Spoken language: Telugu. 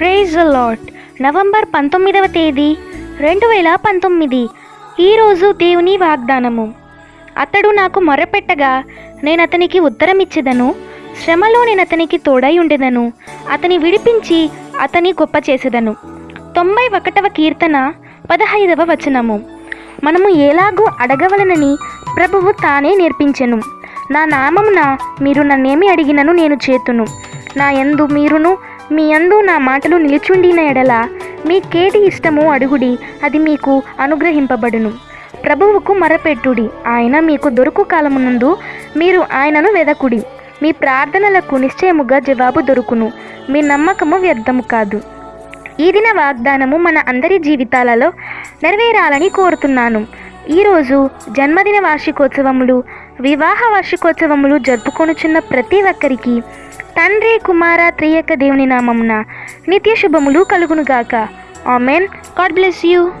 ప్రైజ్ లాట్ నవంబర్ పంతొమ్మిదవ తేదీ రెండు వేల పంతొమ్మిది ఈరోజు దేవుని వాగ్దానము. అతడు నాకు మొరపెట్టగా నేను అతనికి ఉత్తరమిచ్చేదను. శ్రమలో నేను అతనికి తోడై ఉండేదను. అతని విడిపించి అతని గొప్ప చేసేదను. తొంభై ఒకటవ కీర్తన పదహైదవ వచనము. మనము ఎలాగూ అడగవలనని ప్రభువు తానే నేర్పించెను. నా నామమున మీరు నన్నేమి అడిగినను నేను చేతును. నా ఎందు మీరును మీ యందు నా మాటలు నిలుచుండిన ఎడల మీ కేటి ఇష్టము అడుగుడి అది మీకు అనుగ్రహింపబడును. ప్రభువుకు మరపెట్టుడి ఆయన మీకు దొరుకు కాలమునందు మీరు ఆయనను వెదకుడి. మీ ప్రార్థనలకు నిశ్చయముగా జవాబు దొరుకును. మీ నమ్మకము వ్యర్థము కాదు. ఈ దిన వాగ్దానము మన అందరి జీవితాలలో నెరవేరాలని కోరుతున్నాను. ఈరోజు జన్మదిన వార్షికోత్సవములు వివాహ వార్షికోత్సవములు జరుపుకొనుచున్న ప్రతి ఒక్కరికి తండ్రి కుమార త్రియక దేవుని నామమున నిత్య శుభములు కలుగునుగాక. ఆమెన్. God bless you.